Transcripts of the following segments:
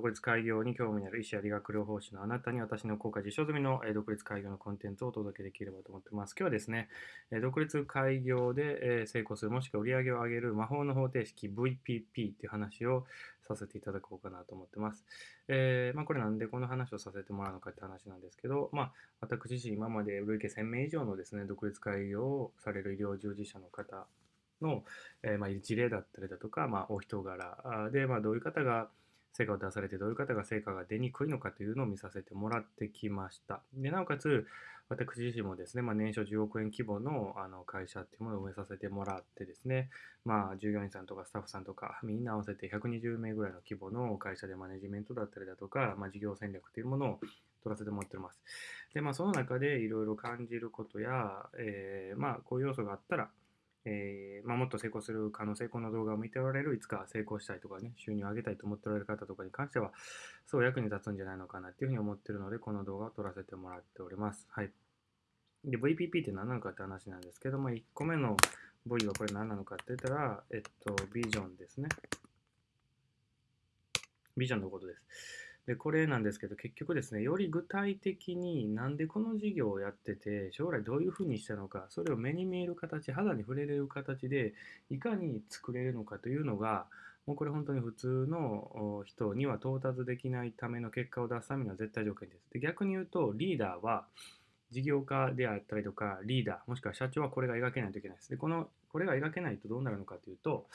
独立開業に興味のある医師や理学療法士のあなたに私の効果実証済みの独立開業のコンテンツをお届けできればと思ってます。今日はですね、独立開業で成功するもしくは売り上げを上げる魔法の方程式 VPP っていう話をさせていただこうかなと思ってます。えーまあ、これなんでこの話をさせてもらうのかって話なんですけど、まあ、私自身今まで累計1000名以上のですね、独立開業をされる医療従事者の方の、えーまあ、事例だったりだとか、まあ、お人柄で、まあ、どういう方が成果を出されてどういう方が成果が出にくいのかというのを見させてもらってきました。でなおかつ私自身もですね、まあ、年商10億円規模のあの会社っていうものを運営させてもらってですね、まあ、従業員さんとかスタッフさんとかみんな合わせて120名ぐらいの規模の会社でマネジメントだったりだとか、まあ、事業戦略というものを取らせてもらっております。で、まあ、その中でいろいろ感じることや、えーまあ、こういう要素があったら、えーまあ、もっと成功する可能性、この動画を見ておられる、いつか成功したいとかね、収入を上げたいと思っておられる方とかに関しては、そう役に立つんじゃないのかなっていうふうに思ってるので、この動画を撮らせてもらっております。はい。で、VPP って何なのかって話なんですけども、1個目の V はこれ何なのかって言ったら、えっと、ビジョンですね。ビジョンのことです。で、これなんですけど、結局ですね、より具体的になんでこの事業をやってて、将来どういうふうにしたのか、それを目に見える形、肌に触れれる形で、いかに作れるのかというのが、もうこれ本当に普通の人には到達できないための結果を出すためには絶対条件です。で逆に言うと、リーダーは事業家であったりとか、リーダー、もしくは社長はこれが描けないといけないです。で、この、これが描けないとどうなるのかというと、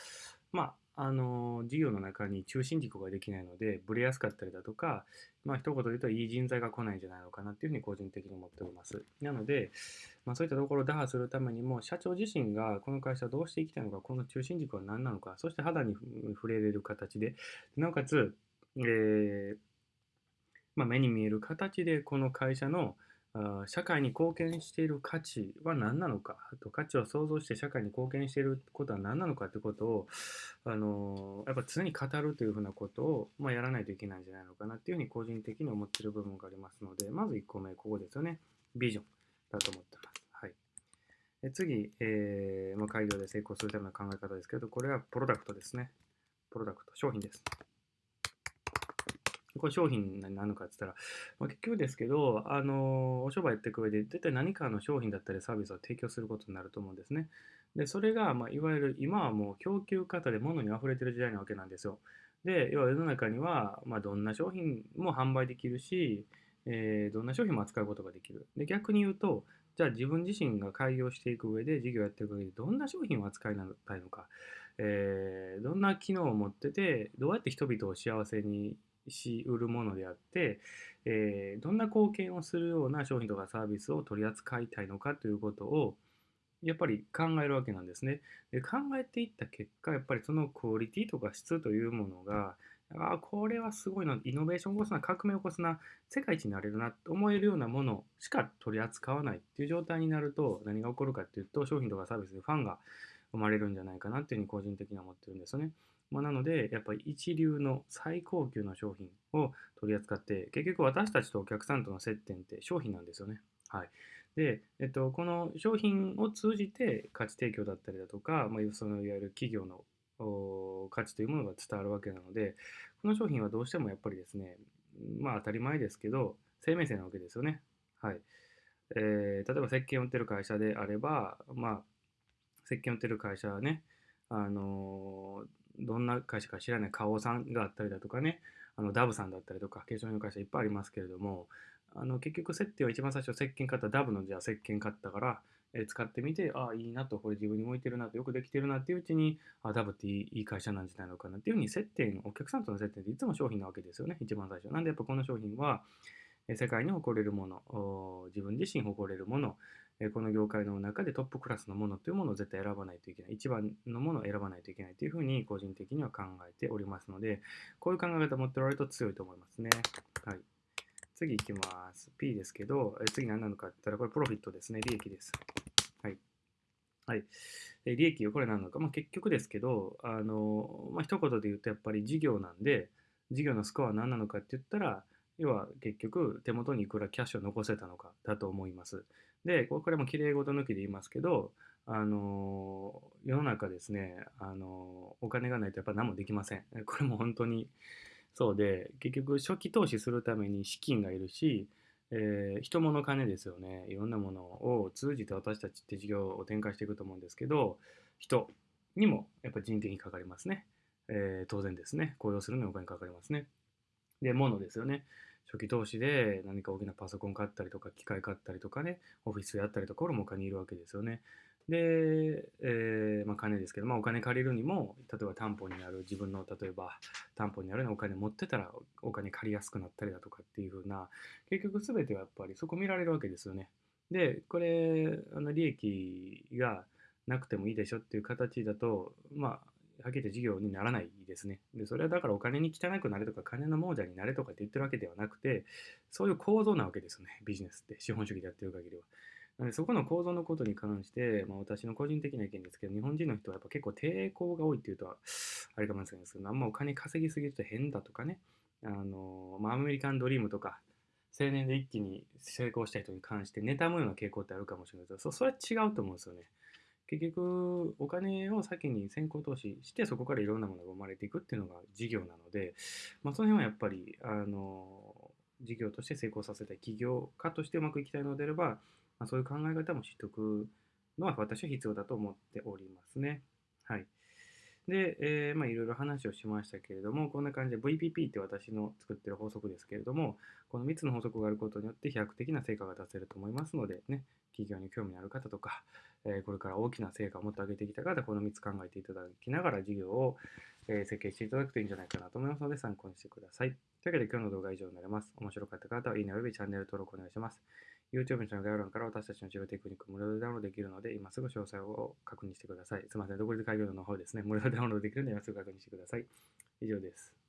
まあ、あの事業の中に中心軸ができないので、ブレやすかったりだとか、まあ一言で言うといい人材が来ないんじゃないのかなっていうふうに個人的に思っております。なので、まあ、そういったところを打破するためにも、社長自身がこの会社どうしていきたいのか、この中心軸は何なのか、そして肌に触れれる形で、なおかつ、えーまあ、目に見える形でこの会社の社会に貢献している価値は何なのかと価値を創造して社会に貢献していることは何なのかということを、あのやっぱ常に語るというふうなことを、まあ、やらないといけないんじゃないのかなっていうふうに個人的に思ってる部分がありますのでまず1個目ここですよねビジョンだと思ってます。はい、え次、えーまあ、開業で成功するための考え方ですけどこれはプロダクトですね。プロダクト商品です。これ商品になのかって言ったら、まあ、結局ですけど、あのお商売やっていく上で、絶対何かの商品だったりサービスを提供することになると思うんですね。で、それが、まあ、いわゆる今はもう供給方で物に溢れてる時代なわけなんですよ。で、要は世の中には、まあ、どんな商品も販売できるし、えーどんな商品も扱うことができる。で、逆に言うと、じゃあ自分自身が開業していく上で、事業やっていく上で、どんな商品を扱いたいのか、えーどんな機能を持ってて、どうやって人々を幸せにし売るものであって、えーどんな貢献をするような商品とかサービスを取り扱いたいのかということをやっぱり考えるわけなんですね。で考えていった結果やっぱりそのクオリティとか質というものがあこれはすごいなイノベーションを起こすな革命を起こすな世界一になれるなと思えるようなものしか取り扱わないっていう状態になると何が起こるかっていうと商品とかサービスでファンが生まれるんじゃないかなっていうふうに個人的には思ってるんですよね。まあ、なので、やっぱり一流の最高級の商品を取り扱って、結局私たちとお客さんとの接点って商品なんですよね。はい。で、えっと、この商品を通じて価値提供だったりだとか、まあ、そのいわゆる企業の価値というものが伝わるわけなので、この商品はどうしてもやっぱりですね、まあ当たり前ですけど、生命線なわけですよね。はい。えー例えば石鹸を売ってる会社であれば、まあ、石鹸を売ってる会社はね、あのーどんな会社か知らない花王さんがあったりだとかね、あのダブさんだったりとか、化粧品の会社いっぱいありますけれども、あの結局、設定は一番最初、石鹸買ったダブのじゃあ石鹸買ったから、え使ってみて、ああ、いいなと、これ自分に向いてるなと、よくできてるなっていううちに、あダブっていい会社なんじゃないのかなっていうふうに、接点、お客さんとの接点っていつも商品なわけですよね、一番最初。なんでやっぱこの商品は、世界に誇れるもの、自分自身誇れるもの、この業界の中でトップクラスのものというものを絶対選ばないといけない。一番のものを選ばないといけないというふうに個人的には考えておりますので、こういう考え方を持っておられると強いと思いますね。はい。次いきます。P ですけど、え次何なのかって言ったら、これプロフィットですね。利益です。はい。はい。え利益はこれ何なのか。まあ、結局ですけど、あの、まあ、一言で言うとやっぱり事業なんで、事業のスコアは何なのかって言ったら、要は結局手元にいくらキャッシュを残せたのかだと思います。で、これもきれい事抜きで言いますけど、あの世の中ですね、あのお金がないとやっぱ何もできません。これも本当にそうで、結局初期投資するために資金がいるし、えー人物金ですよね。いろんなものを通じて私たちって事業を展開していくと思うんですけど、人にもやっぱ人件費かかりますね。えー当然ですね。雇用するのにお金かかりますね。で、物ですよね。初期投資で何か大きなパソコン買ったりとか、機械買ったりとかね、オフィスやったりとか、これもお金いるわけですよね。で、えーまあ、金ですけど、まあ、お金借りるにも、例えば担保になる自分の、例えば担保になるようなお金持ってたらお金借りやすくなったりだとかっていう風な、結局全てはやっぱりそこ見られるわけですよね。で、これ、あの利益がなくてもいいでしょっていう形だと、まあ、はっきり言って事業にならないですね。で、それはだからお金に汚くなれとか、金の亡者になれとかって言ってるわけではなくて、そういう構造なわけですよね、ビジネスって、資本主義でやってる限りは。なので、そこの構造のことに関して、まあ、私の個人的な意見ですけど、日本人の人はやっぱ結構抵抗が多いっていうと、あれかもしれないですけど、あんまお金稼ぎすぎると変だとかね、あの、まあ、アメリカンドリームとか、青年で一気に成功した人に関して妬むような傾向ってあるかもしれないですけど、それは違うと思うんですよね。結局、お金を先に先行投資して、そこからいろんなものが生まれていくっていうのが事業なので、まあ、その辺はやっぱり、あの、事業として成功させたい企業家としてうまくいきたいのであれば、まあ、そういう考え方も知っておくのは私は必要だと思っておりますね。はい。で、えーまあ、いろいろ話をしましたけれども、こんな感じで VPP って私の作ってる法則ですけれども、この3つの法則があることによって飛躍的な成果が出せると思いますので、ね、企業に興味のある方とか、えこれから大きな成果をもっと上げてきた方、この3つ考えていただきながら事業を、え設計していただくといいんじゃないかなと思いますので、参考にしてください。というわけで今日の動画は以上になります。面白かった方は、いいねおよびチャンネル登録お願いします。YouTube の概要欄から私たちの治療テクニック無料でダウンロードできるので、今すぐ詳細を確認してください。すみません、独立開業の方ですね、無料でダウンロードできるので、今すぐ確認してください。以上です。